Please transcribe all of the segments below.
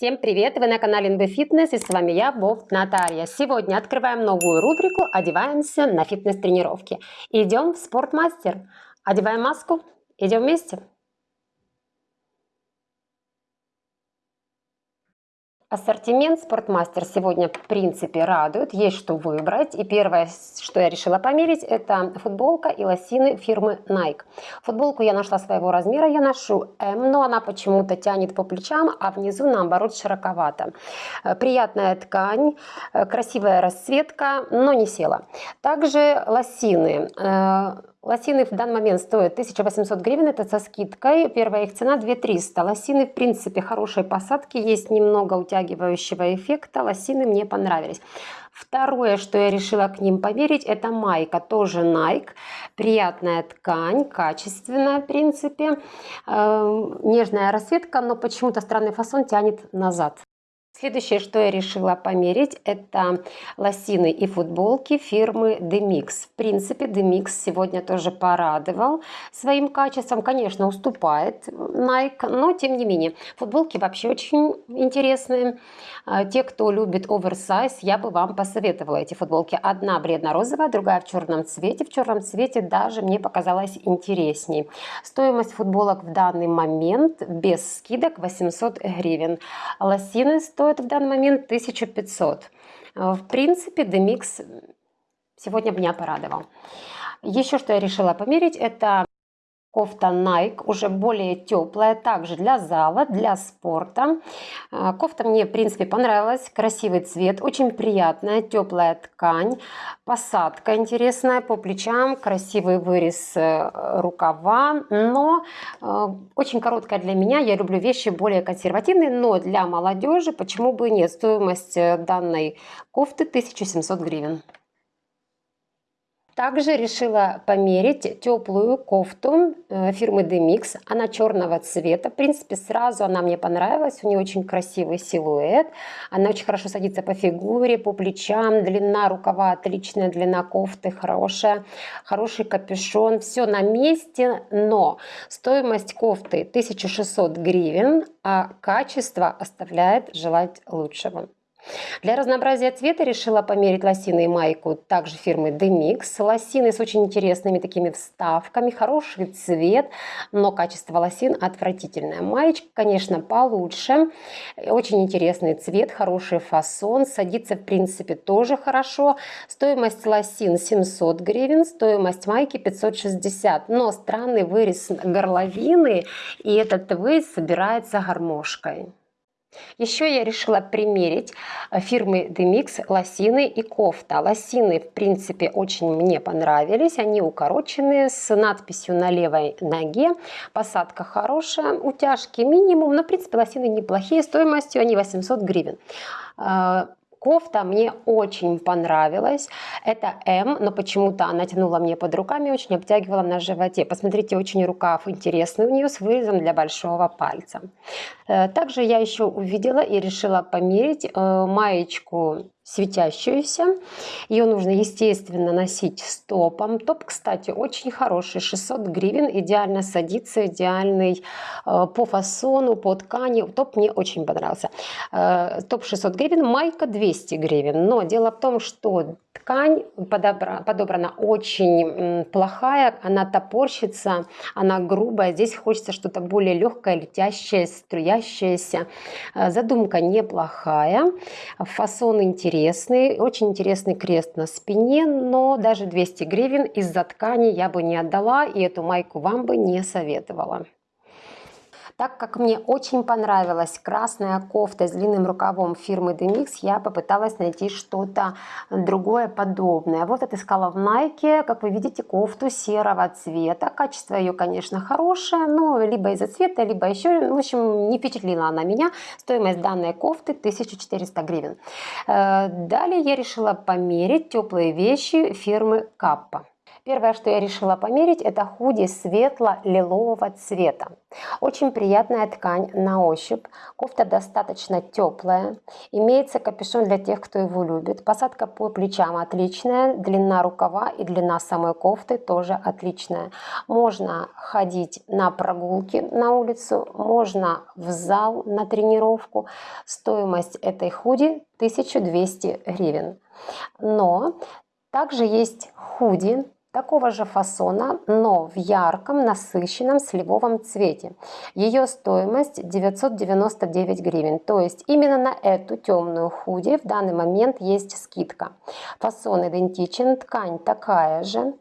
Всем привет! Вы на канале NB Fitness и с вами я, Вов Наталья. Сегодня открываем новую рубрику «Одеваемся на фитнес-тренировки». Идем в спортмастер. Одеваем маску. Идем вместе. Ассортимент Спортмастер сегодня в принципе радует, есть что выбрать. И первое, что я решила померить, это футболка и лосины фирмы Nike. Футболку я нашла своего размера, я ношу М, но она почему-то тянет по плечам, а внизу наоборот широковато. Э, приятная ткань, э, красивая расцветка, но не села. Также лосины э, Лосины в данный момент стоят 1800 гривен, это со скидкой. Первая их цена 2300. Лосины, в принципе, хорошей посадки, есть немного утягивающего эффекта. Лосины мне понравились. Второе, что я решила к ним померить, это майка, тоже Nike. Приятная ткань, качественная, в принципе. Э, нежная расцветка, но почему-то странный фасон тянет назад. Следующее, что я решила померить, это лосины и футболки фирмы Demix. В принципе, Demix сегодня тоже порадовал своим качеством. Конечно, уступает Nike, но тем не менее. Футболки вообще очень интересные. А, те, кто любит оверсайз, я бы вам посоветовала эти футболки. Одна бледно-розовая, другая в черном цвете. В черном цвете даже мне показалось интересней. Стоимость футболок в данный момент без скидок 800 гривен. Лосины стоят стоит в данный момент 1500. Э, в принципе, Demix сегодня меня порадовал. Еще что я решила померить, это Кофта Nike, уже более теплая, также для зала, для спорта. Э, кофта мне, в принципе, понравилась. Красивый цвет, очень приятная, теплая ткань. Посадка интересная по плечам, красивый вырез э, рукава. Но э, очень короткая для меня. Я люблю вещи более консервативные, но для молодежи почему бы нет. Стоимость данной кофты 1700 гривен. Также решила померить теплую кофту э, фирмы Demix. Она черного цвета. В принципе, сразу она мне понравилась. У нее очень красивый силуэт. Она очень хорошо садится по фигуре, по плечам. Длина рукава отличная, длина кофты хорошая. Хороший капюшон. Все на месте, но стоимость кофты 1600 гривен, а качество оставляет желать лучшего. Для разнообразия цвета решила померить лосины и майку также фирмы Demix. Лосины с очень интересными такими вставками, хороший цвет, но качество лосин отвратительное. Маечка, конечно, получше. Очень интересный цвет, хороший фасон. Садится, в принципе, тоже хорошо. Стоимость лосин 700 гривен, стоимость майки 560. Но странный вырез горловины, и этот вырез собирается гармошкой. Еще я решила примерить э, фирмы Demix лосины и кофта. Лосины, в принципе, очень мне понравились. Они укороченные, с надписью на левой ноге. Посадка хорошая, утяжки минимум, но, в принципе, лосины неплохие. Стоимостью они 800 гривен. Кофта мне очень понравилась. Это М, но почему-то она тянула мне под руками, очень обтягивала на животе. Посмотрите, очень рукав интересный у нее с вырезом для большого пальца. Э, также я еще увидела и решила померить э, маечку светящуюся. Ее нужно, естественно, носить стопом. Топ, кстати, очень хороший, 600 гривен, идеально садится, идеальный э, по фасону, по ткани. Топ мне очень понравился. Э, топ 600 гривен, майка 200 гривен. Но дело в том, что ткань подобра, подобрана очень плохая, она топорщится, она грубая. Здесь хочется что-то более легкое, летящее, струящееся. Э, задумка неплохая, фасон интересный интересный, очень интересный крест на спине, но даже 200 гривен из-за ткани я бы не отдала и эту майку вам бы не советовала. Так как мне очень понравилась красная кофта с длинным рукавом фирмы Demix, я попыталась найти что-то другое подобное. Вот отыскала в Nike, как вы видите, кофту серого цвета. Качество ее, конечно, хорошее, но либо из-за цвета, либо еще, в общем, не впечатлила она меня. Стоимость данной кофты 1400 гривен. Э, далее я решила померить теплые вещи фирмы Каппа. Первое, что я решила померить, это худи светло-лилового цвета. Очень приятная ткань на ощупь. Кофта достаточно теплая. Имеется капюшон для тех, кто его любит. Посадка по плечам отличная. Длина рукава и длина самой кофты тоже отличная. Можно ходить на прогулки на улицу, можно в зал на тренировку. Стоимость этой худи 1200 гривен. Но также есть худи такого же фасона, но в ярком, насыщенном сливовом цвете. Ее стоимость 999 гривен. То есть именно на эту темную худи в данный момент есть скидка. Фасон идентичен, ткань такая же.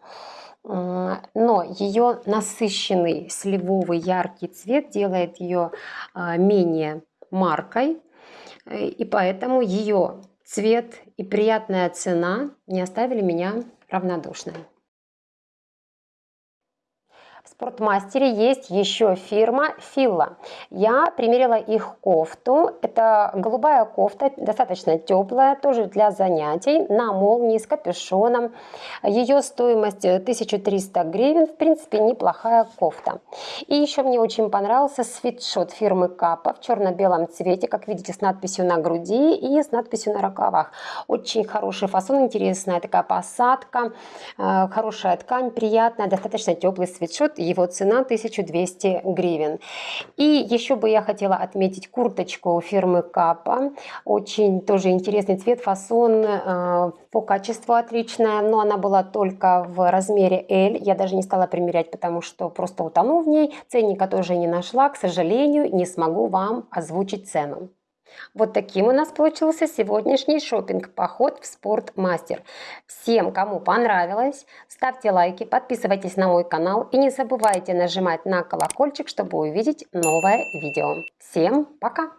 Но ее насыщенный сливовый яркий цвет делает ее а, менее маркой. И поэтому ее цвет и приятная цена не оставили меня равнодушной. В спортмастере есть еще фирма Филла. Я примерила их кофту. Это голубая кофта, достаточно теплая, тоже для занятий, на молнии с капюшоном. Ее стоимость 1300 гривен, в принципе, неплохая кофта. И еще мне очень понравился свитшот фирмы Капа в черно-белом цвете, как видите, с надписью на груди и с надписью на рукавах. Очень хороший фасон, интересная такая посадка, э, хорошая ткань, приятная, достаточно теплый свитшот его цена 1200 гривен. И еще бы я хотела отметить курточку фирмы Капа. Очень тоже интересный цвет, фасон э, по качеству отличная, но она была только в размере L. Я даже не стала примерять, потому что просто утону в ней. Ценника тоже не нашла, к сожалению, не смогу вам озвучить цену. Вот таким у нас получился сегодняшний шопинг поход в Спортмастер. Всем, кому понравилось, ставьте лайки, подписывайтесь на мой канал и не забывайте нажимать на колокольчик, чтобы увидеть новое видео. Всем пока!